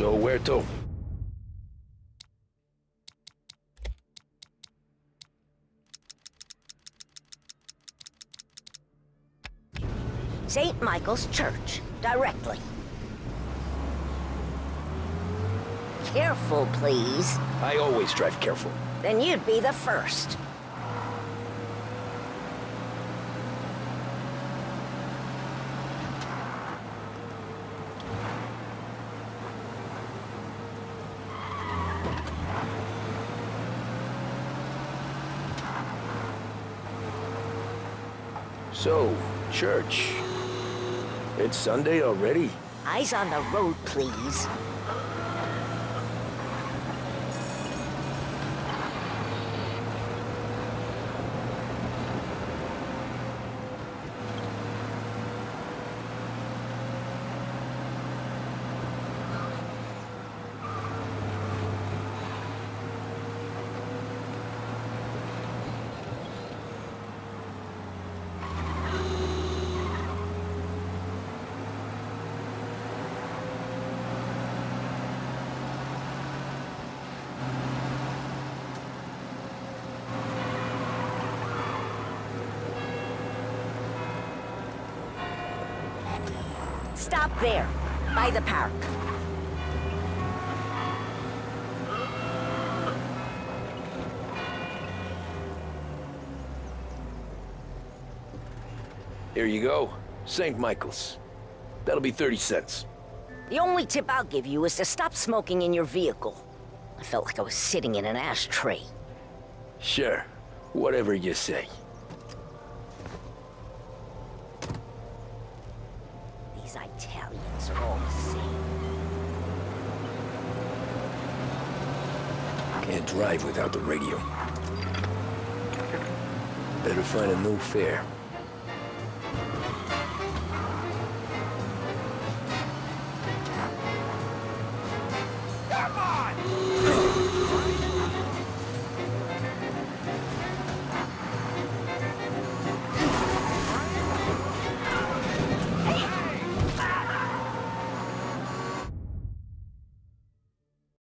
So where to? St. Michael's Church, directly. Careful, please. I always drive careful. Then you'd be the first. So, church. It's Sunday already? Eyes on the road, please. Stop there, by the park. Here you go. St. Michael's. That'll be 30 cents. The only tip I'll give you is to stop smoking in your vehicle. I felt like I was sitting in an ashtray. Sure. Whatever you say. These Italians are all the same. Can't drive without the radio. Better find a new fare.